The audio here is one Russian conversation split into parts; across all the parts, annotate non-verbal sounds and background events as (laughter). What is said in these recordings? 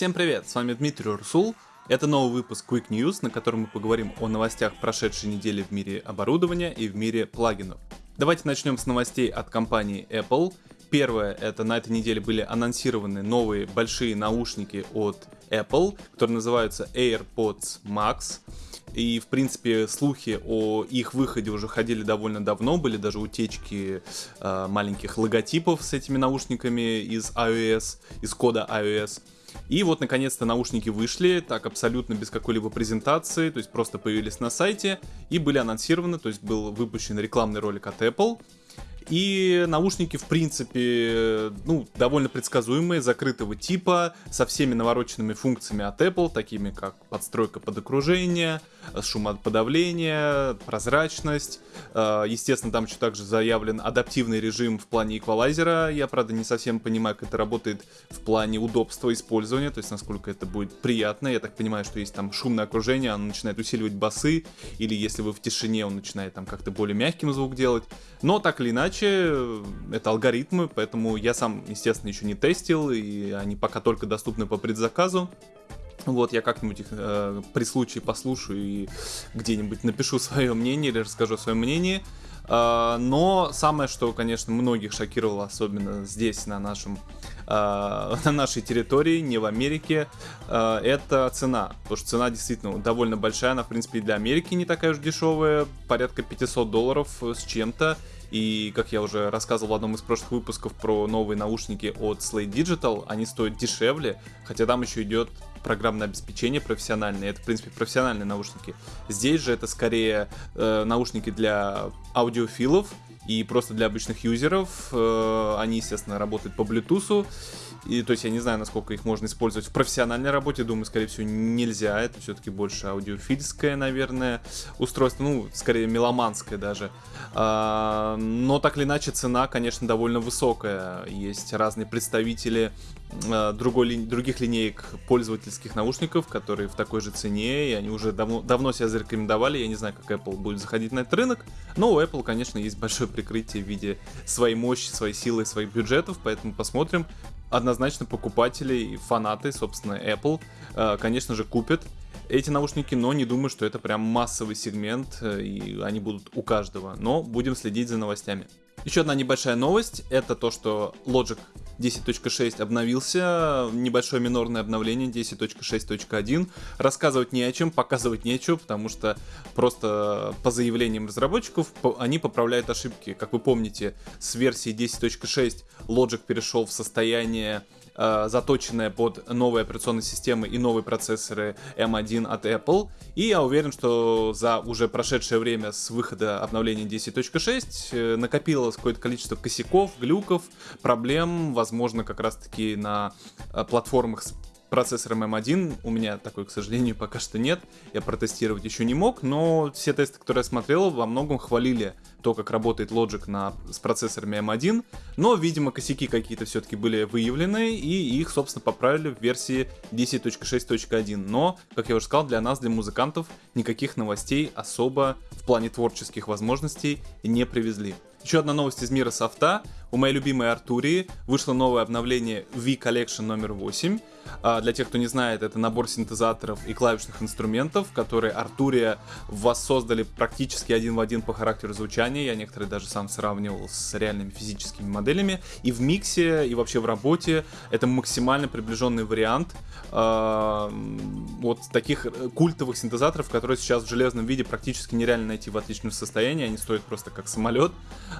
Всем привет, с вами Дмитрий Урсул. Это новый выпуск Quick News, на котором мы поговорим о новостях прошедшей недели в мире оборудования и в мире плагинов. Давайте начнем с новостей от компании Apple. Первое, это на этой неделе были анонсированы новые большие наушники от Apple, которые называются AirPods Max. И, в принципе, слухи о их выходе уже ходили довольно давно, были даже утечки э, маленьких логотипов с этими наушниками из iOS, из кода iOS. И вот, наконец-то, наушники вышли, так абсолютно без какой-либо презентации, то есть просто появились на сайте и были анонсированы, то есть был выпущен рекламный ролик от Apple, и наушники, в принципе, ну, довольно предсказуемые, закрытого типа, со всеми навороченными функциями от Apple, такими как подстройка под окружение, шумоподавление, прозрачность. Э, естественно, там еще также заявлен адаптивный режим в плане эквалайзера. Я, правда, не совсем понимаю, как это работает в плане удобства использования, то есть насколько это будет приятно. Я так понимаю, что есть там шумное окружение, оно начинает усиливать басы, или если вы в тишине, он начинает там как-то более мягким звук делать. Но так или иначе, иначе, это алгоритмы, поэтому я сам, естественно, еще не тестил, и они пока только доступны по предзаказу. Вот, я как-нибудь их э, при случае послушаю и где-нибудь напишу свое мнение или расскажу свое мнение. Э, но самое, что, конечно, многих шокировало, особенно здесь, на нашем (laughs) на нашей территории, не в Америке, э, это цена. Потому что цена действительно довольно большая, она, в принципе, и для Америки не такая уж дешевая, порядка 500 долларов с чем-то. И, как я уже рассказывал в одном из прошлых выпусков про новые наушники от Slate Digital, они стоят дешевле, хотя там еще идет программное обеспечение профессиональное. Это, в принципе, профессиональные наушники. Здесь же это скорее э, наушники для аудиофилов и просто для обычных юзеров. Э, они, естественно, работают по Bluetooth. И, то есть я не знаю, насколько их можно использовать в профессиональной работе. Думаю, скорее всего, нельзя. Это все-таки больше аудиофильское, наверное, устройство. Ну, скорее меломанское даже. А, но так или иначе, цена, конечно, довольно высокая. Есть разные представители а, другой, ли, других линеек пользовательских наушников, которые в такой же цене, и они уже давно, давно себя зарекомендовали. Я не знаю, как Apple будет заходить на этот рынок, но у Apple, конечно, есть большое прикрытие в виде своей мощи, своей силы, своих бюджетов, поэтому посмотрим, однозначно покупатели и фанаты, собственно, Apple, э, конечно же, купят эти наушники, но не думаю, что это прям массовый сегмент, э, и они будут у каждого. Но будем следить за новостями. Еще одна небольшая новость, это то, что Logic 10.6 обновился, небольшое минорное обновление 10.6.1. Рассказывать не о чем, показывать нечего, потому что просто по заявлениям разработчиков они поправляют ошибки. Как вы помните, с версии 10.6 Logic перешел в состояние э, заточенная под новые операционные системы и новые процессоры M1 от Apple. И я уверен, что за уже прошедшее время с выхода обновления 10.6 э, накопилось какое-то количество косяков, глюков, проблем, возможно, как раз-таки на э, платформах с процессором M1. У меня такой, к сожалению, пока что нет. Я протестировать еще не мог, но все тесты, которые я смотрел, во многом хвалили то, как работает Logic на, с процессорами M1. Но, видимо, косяки какие-то все-таки были выявлены, и их, собственно, поправили в версии 10.6.1. Но, как я уже сказал, для нас, для музыкантов, никаких новостей особо в плане творческих возможностей не привезли. Еще одна новость из мира софта. У моей любимой Артурии вышло новое обновление V-Collection номер 8. А, для тех, кто не знает, это набор синтезаторов и клавишных инструментов, которые Артурия воссоздали практически один в один по характеру звучания. Я некоторые даже сам сравнивал с реальными физическими моделями. И в миксе, и вообще в работе это максимально приближенный вариант э, вот таких культовых синтезаторов, которые сейчас в железном виде практически нереально найти в отличном состоянии. Они стоят просто как самолет.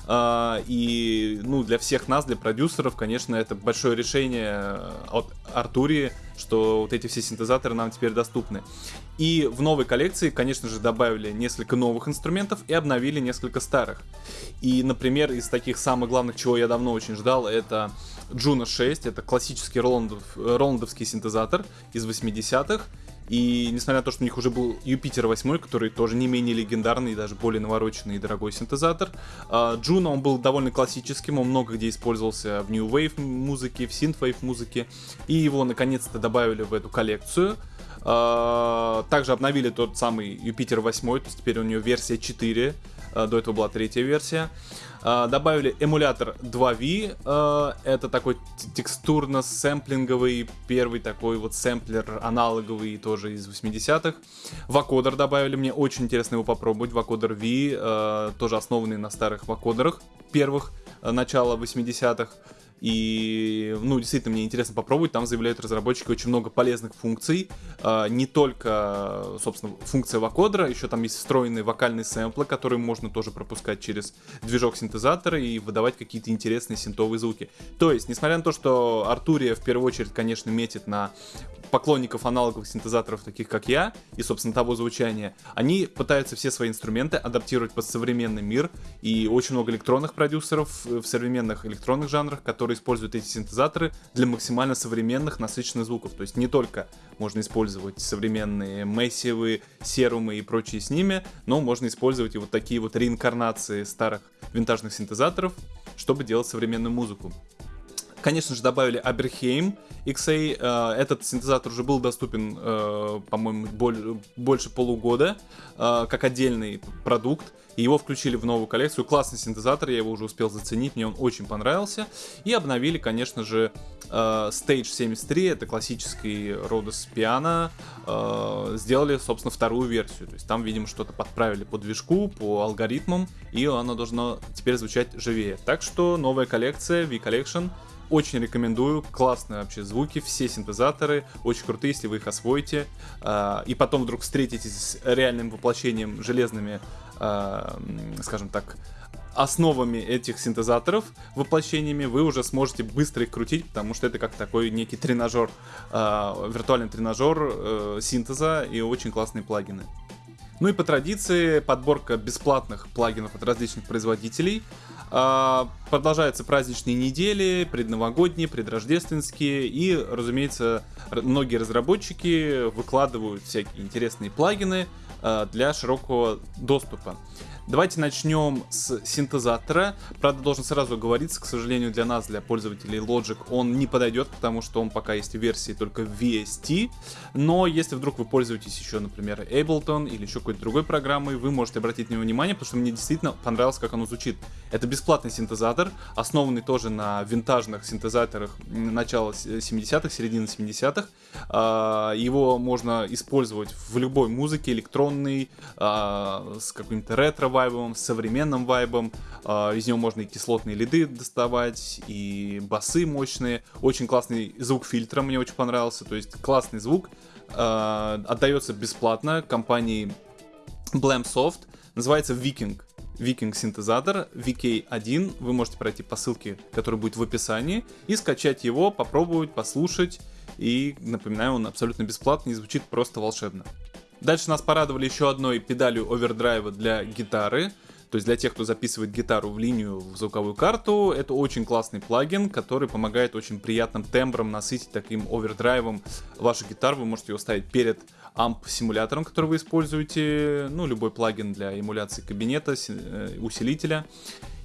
Э, и ну, для всех нас, для продюсеров, конечно, это большое решение от Артурии, что вот эти все синтезаторы нам теперь доступны. И в новой коллекции, конечно же, добавили несколько новых инструментов и обновили несколько старых. И, например, из таких самых главных, чего я давно очень ждал, это Juno 6, это классический роландов, роландовский синтезатор из 80-х. И несмотря на то, что у них уже был Юпитер 8, который тоже не менее легендарный и даже более навороченный и дорогой синтезатор, Juno, он был довольно классическим, он много где использовался в New Wave музыке, в Synthwave музыке, и его наконец-то добавили в эту коллекцию. А, также обновили тот самый Jupiter 8, то есть теперь у него версия 4, До этого была третья версия. Добавили Emulator 2V. Это такой текстурно-сэмплинговый, первый такой вот сэмплер аналоговый тоже из 80-х. Вакодер добавили, мне очень интересно его попробовать. Вакодер V, тоже основанный на старых вакодерах первых начала 80-х. И, ну, действительно, мне интересно попробовать. Там заявляют разработчики очень много полезных функций. А, не только, собственно, функция вокодера, еще там есть встроенные вокальные сэмплы, которые можно тоже пропускать через движок синтезатора и выдавать какие-то интересные синтовые звуки. То есть, несмотря на то, что Артурия в первую очередь, конечно, метит на поклонников аналоговых синтезаторов, таких как я, и, собственно, того звучания, они пытаются все свои инструменты адаптировать под современный мир, и очень много электронных продюсеров в современных электронных жанрах, которые используют эти синтезаторы для максимально современных насыщенных звуков. То есть не только можно использовать современные мессивы, серумы и прочие с ними, но можно использовать и вот такие вот реинкарнации старых винтажных синтезаторов, чтобы делать современную музыку. Конечно же, добавили Аберхейм XA. Э, этот синтезатор уже был доступен, э, по-моему, больше полугода, э, как отдельный продукт. И его включили в новую коллекцию. Классный синтезатор, я его уже успел заценить, мне он очень понравился. И обновили, конечно же, Stage 73, это классический Rhodes пиано. Сделали, собственно, вторую версию. То есть там, видимо, что-то подправили по движку, по алгоритмам, и оно должно теперь звучать живее. Так что новая коллекция, V-Collection, очень рекомендую, классные вообще звуки, все синтезаторы, очень крутые, если вы их освоите. А, и потом вдруг встретитесь с реальным воплощением железными, а, скажем так, основами этих синтезаторов, воплощениями, вы уже сможете быстро их крутить, потому что это как такой некий тренажер, э, виртуальный тренажер э, синтеза и очень классные плагины. Ну и по традиции подборка бесплатных плагинов от различных производителей. А, продолжаются праздничные недели, предновогодние, предрождественские, и, разумеется, многие разработчики выкладывают всякие интересные плагины а, для широкого доступа. Давайте начнем с синтезатора. Правда, должен сразу говориться, к сожалению, для нас, для пользователей Logic, он не подойдет, потому что он пока есть в версии только VST. Но если вдруг вы пользуетесь еще, например, Ableton или еще какой-то другой программой, вы можете обратить на него внимание, потому что мне действительно понравилось, как оно звучит. Это бесплатный синтезатор, основанный тоже на винтажных синтезаторах начала 70-х, середины 70-х. А, его можно использовать в любой музыке, электронной, а, с каким-то ретро вайбом, с современным вайбом. А, из него можно и кислотные лиды доставать, и басы мощные. Очень классный звук фильтра мне очень понравился. То есть классный звук. Отдается бесплатно компании Blamsoft. Называется Viking. Viking синтезатор VK1. Вы можете пройти по ссылке, которая будет в описании, и скачать его, попробовать, послушать. И напоминаю, он абсолютно бесплатный и звучит просто волшебно. Дальше нас порадовали еще одной педалью овердрайва для гитары. То есть для тех, кто записывает гитару в линию в звуковую карту, это очень классный плагин, который помогает очень приятным тембром насытить таким овердрайвом вашу гитару. Вы можете его ставить перед амп-симулятором, который вы используете, ну, любой плагин для эмуляции кабинета, э, усилителя.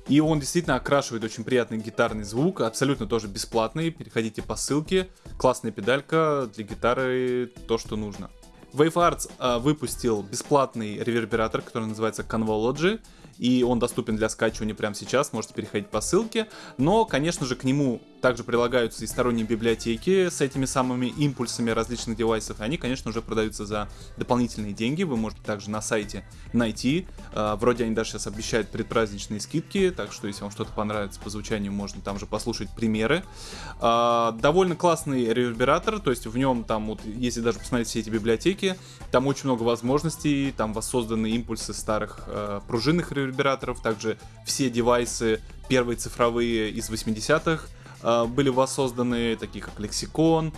И он действительно окрашивает очень приятный гитарный звук, абсолютно тоже бесплатный. Переходите по ссылке. Классная педалька для гитары, то, что нужно. Wave Arts э, выпустил бесплатный ревербератор, который называется Convology и он доступен для скачивания прямо сейчас, можете переходить по ссылке. Но, конечно же, к нему также прилагаются и сторонние библиотеки с этими самыми импульсами различных девайсов. Они, конечно, уже продаются за дополнительные деньги. Вы можете также на сайте найти. А, вроде они даже сейчас обещают предпраздничные скидки, так что если вам что-то понравится по звучанию, можно там же послушать примеры. А, довольно классный ревербератор, то есть в нем там, вот, если даже посмотреть все эти библиотеки, там очень много возможностей, там воссозданы импульсы старых э, пружинных ревербераторов, также все девайсы первые цифровые из 80-х э, были воссозданы, такие как Lexicon,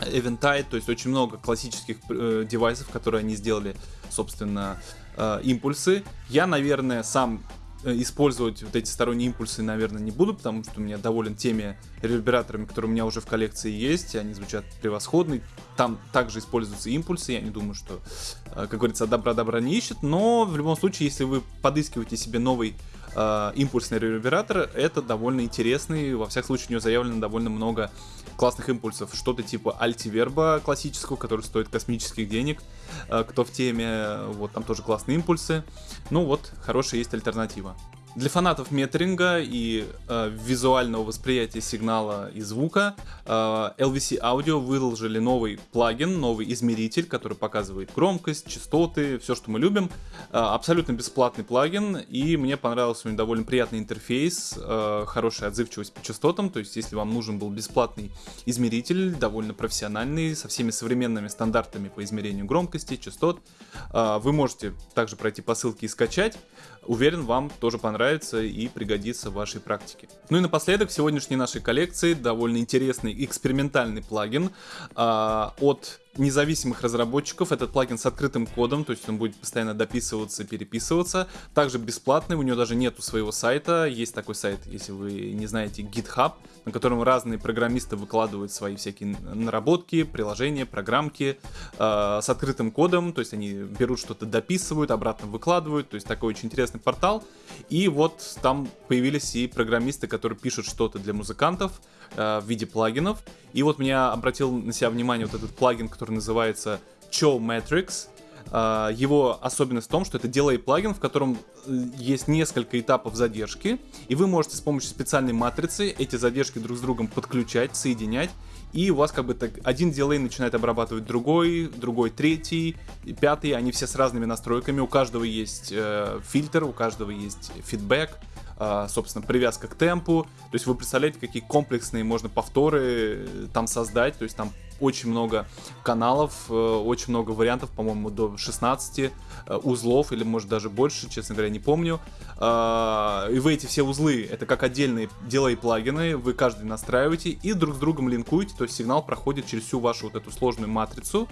Eventide, то есть очень много классических э, девайсов, которые они сделали, собственно, э, импульсы. Я, наверное, сам Э, использовать вот эти сторонние импульсы, наверное, не буду, потому что у меня доволен теми ревербераторами, которые у меня уже в коллекции есть, они звучат превосходно. Там также используются импульсы, я не думаю, что, э, как говорится, добра добра не ищет, но в любом случае, если вы подыскиваете себе новый э, импульсный ревербератор, это довольно интересный, во всяком случае у него заявлено довольно много классных импульсов, что-то типа альтиверба классического, который стоит космических денег, э, кто в теме, вот там тоже классные импульсы, ну вот, хорошая есть альтернатива. Для фанатов метринга и э, визуального восприятия сигнала и звука э, LVC Audio выложили новый плагин, новый измеритель, который показывает громкость, частоты, все, что мы любим. Э, абсолютно бесплатный плагин, и мне понравился у него довольно приятный интерфейс, э, хорошая отзывчивость по частотам, то есть если вам нужен был бесплатный измеритель, довольно профессиональный, со всеми современными стандартами по измерению громкости, частот, э, вы можете также пройти по ссылке и скачать. Уверен, вам тоже понравится и пригодится в вашей практике. Ну и напоследок, в сегодняшней нашей коллекции довольно интересный экспериментальный плагин э, от независимых разработчиков. Этот плагин с открытым кодом, то есть он будет постоянно дописываться, переписываться. Также бесплатный, у него даже нету своего сайта. Есть такой сайт, если вы не знаете, GitHub, на котором разные программисты выкладывают свои всякие наработки, приложения, программки э, с открытым кодом. То есть они берут что-то, дописывают, обратно выкладывают. То есть такой очень интересный портал. И вот там появились и программисты, которые пишут что-то для музыкантов э, в виде плагинов. И вот меня обратил на себя внимание вот этот плагин, который называется Cho Matrix. Uh, его особенность в том, что это делает плагин, в котором э, есть несколько этапов задержки, и вы можете с помощью специальной матрицы эти задержки друг с другом подключать, соединять, и у вас как бы так один дилей начинает обрабатывать другой, другой третий, пятый, они все с разными настройками, у каждого есть э, фильтр, у каждого есть фидбэк, собственно, привязка к темпу. То есть вы представляете, какие комплексные можно повторы э, там создать. То есть там очень много каналов, э, очень много вариантов, по-моему, до 16 э, узлов, или может даже больше, честно говоря, не помню. А, и вы эти все узлы, это как отдельные делай плагины, вы каждый настраиваете и друг с другом линкуете, то есть сигнал проходит через всю вашу вот эту сложную матрицу,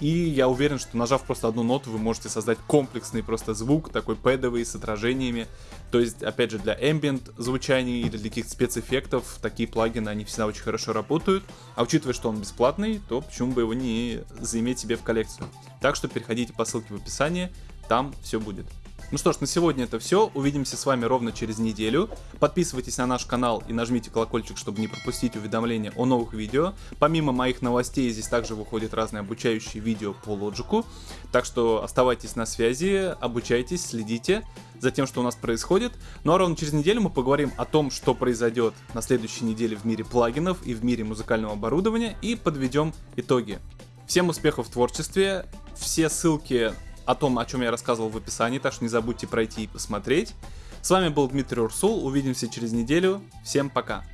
и я уверен, что нажав просто одну ноту, вы можете создать комплексный просто звук, такой пэдовый, с отражениями. То есть, опять же, для ambient звучания или для каких-то спецэффектов такие плагины, они всегда очень хорошо работают. А учитывая, что он бесплатный, то почему бы его не заиметь себе в коллекцию. Так что переходите по ссылке в описании, там все будет. Ну что ж, на сегодня это все. Увидимся с вами ровно через неделю. Подписывайтесь на наш канал и нажмите колокольчик, чтобы не пропустить уведомления о новых видео. Помимо моих новостей, здесь также выходят разные обучающие видео по лоджику. Так что оставайтесь на связи, обучайтесь, следите за тем, что у нас происходит. Ну а ровно через неделю мы поговорим о том, что произойдет на следующей неделе в мире плагинов и в мире музыкального оборудования и подведем итоги. Всем успехов в творчестве. Все ссылки о том, о чем я рассказывал в описании, так что не забудьте пройти и посмотреть. С вами был Дмитрий Урсул, увидимся через неделю, всем пока!